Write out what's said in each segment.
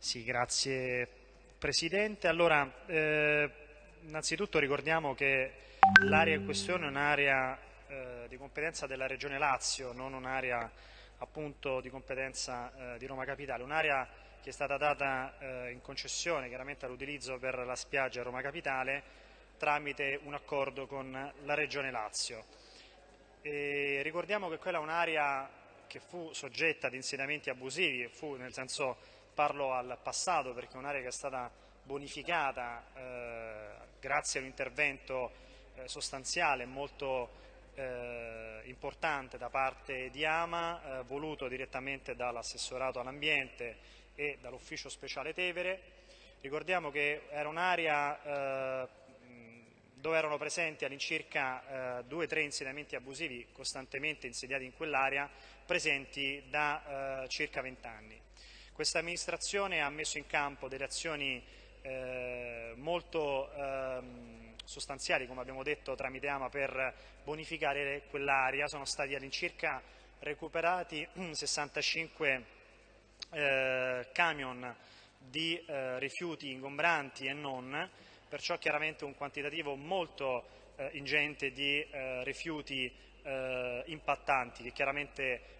Sì, grazie Presidente. Allora, eh, innanzitutto ricordiamo che l'area in questione è un'area eh, di competenza della Regione Lazio, non un'area appunto di competenza eh, di Roma Capitale, un'area che è stata data eh, in concessione chiaramente all'utilizzo per la spiaggia Roma Capitale tramite un accordo con la Regione Lazio. E ricordiamo che quella è un'area che fu soggetta ad insediamenti abusivi, fu nel senso parlo al passato perché è un'area che è stata bonificata eh, grazie a un intervento eh, sostanziale molto eh, importante da parte di Ama, eh, voluto direttamente dall'assessorato all'ambiente e dall'ufficio speciale Tevere. Ricordiamo che era un'area eh, dove erano presenti all'incirca eh, due o tre insediamenti abusivi costantemente insediati in quell'area, presenti da circa vent'anni. Questa amministrazione ha messo in campo delle azioni eh, molto ehm, sostanziali, come abbiamo detto tramite AMA, per bonificare quell'area. Sono stati all'incirca recuperati 65 eh, camion di eh, rifiuti ingombranti e non, perciò chiaramente un quantitativo molto eh, ingente di eh, rifiuti eh, impattanti che chiaramente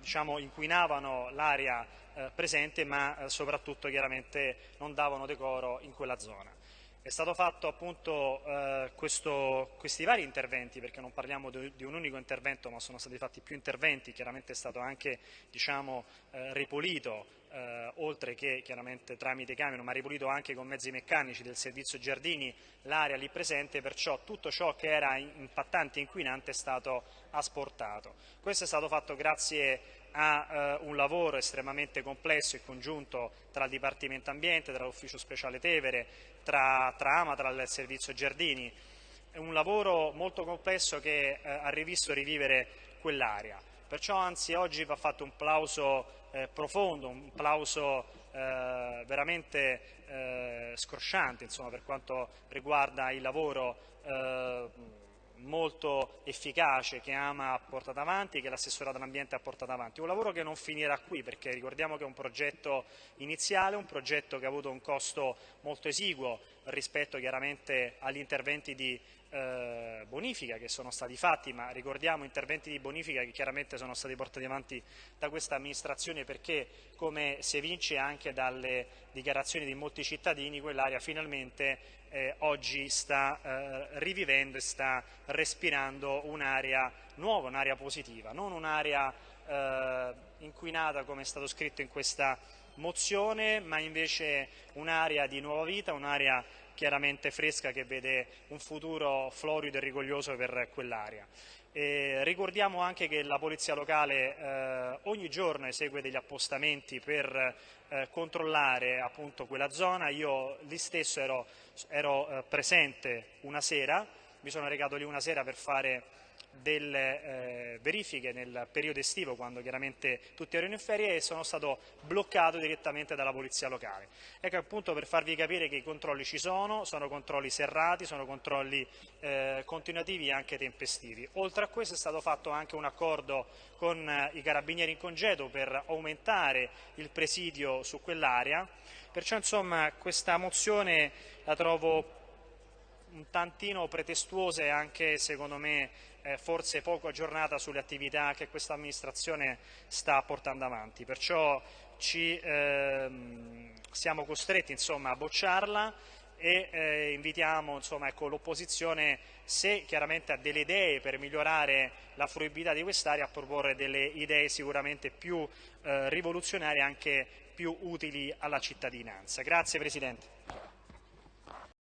diciamo, inquinavano l'aria eh, presente ma eh, soprattutto chiaramente non davano decoro in quella zona. È stato fatto appunto eh, questo, questi vari interventi, perché non parliamo di, di, un unico intervento, ma sono stati fatti più interventi, chiaramente è stato anche diciamo, eh, ripulito, eh, oltre che chiaramente tramite camion, ma ripulito anche con mezzi meccanici del servizio giardini l'area lì presente, perciò tutto ciò che era impattante e inquinante è stato asportato. Questo è stato fatto grazie a eh, un lavoro estremamente complesso e congiunto tra il Dipartimento Ambiente, tra l'Ufficio Speciale Tevere, tra, tra AMA, tra il Servizio Giardini. È un lavoro molto complesso che eh, ha rivisto rivivere quell'area. Perciò anzi oggi va fatto un plauso eh, profondo, un plauso eh, veramente eh, scrosciante insomma, per quanto riguarda il lavoro eh, molto efficace che AMA ha portato avanti che l'assessorato all'ambiente ha portato avanti. Un lavoro che non finirà qui perché ricordiamo che è un progetto iniziale, un progetto che ha avuto un costo molto esiguo rispetto chiaramente agli interventi di eh, bonifica che sono stati fatti, ma ricordiamo interventi di bonifica che chiaramente sono stati portati avanti da questa amministrazione perché come si evince anche dalle dichiarazioni di molti cittadini quell'area finalmente eh, oggi sta eh, rivivendo e sta respirando un'area nuova, un'area positiva, non un'area eh, inquinata come è stato scritto in questa mozione, ma invece un'area di nuova vita, un'area chiaramente fresca che vede un futuro florido e rigoglioso per quell'area. ricordiamo anche che la Polizia Locale eh, ogni giorno esegue degli appostamenti per eh, controllare appunto quella zona, io lì stesso ero, ero eh, presente una sera, mi sono recato lì una sera per fare delle eh, verifiche nel periodo estivo quando chiaramente tutti erano in ferie e sono stato bloccato direttamente dalla polizia locale. Ecco appunto per farvi capire che i controlli ci sono, sono controlli serrati, sono controlli eh, continuativi e anche tempestivi. Oltre a questo è stato fatto anche un accordo con eh, i carabinieri in congedo per aumentare il presidio su quell'area, perciò insomma questa mozione la trovo un tantino pretestuosa e anche secondo me eh, forse poco aggiornata sulle attività che questa amministrazione sta portando avanti, perciò ci, ehm, siamo costretti insomma, a bocciarla e eh, invitiamo ecco, l'opposizione, se chiaramente ha delle idee per migliorare la fruibilità di quest'area, a proporre delle idee sicuramente più eh, rivoluzionarie e anche più utili alla cittadinanza. Grazie Presidente.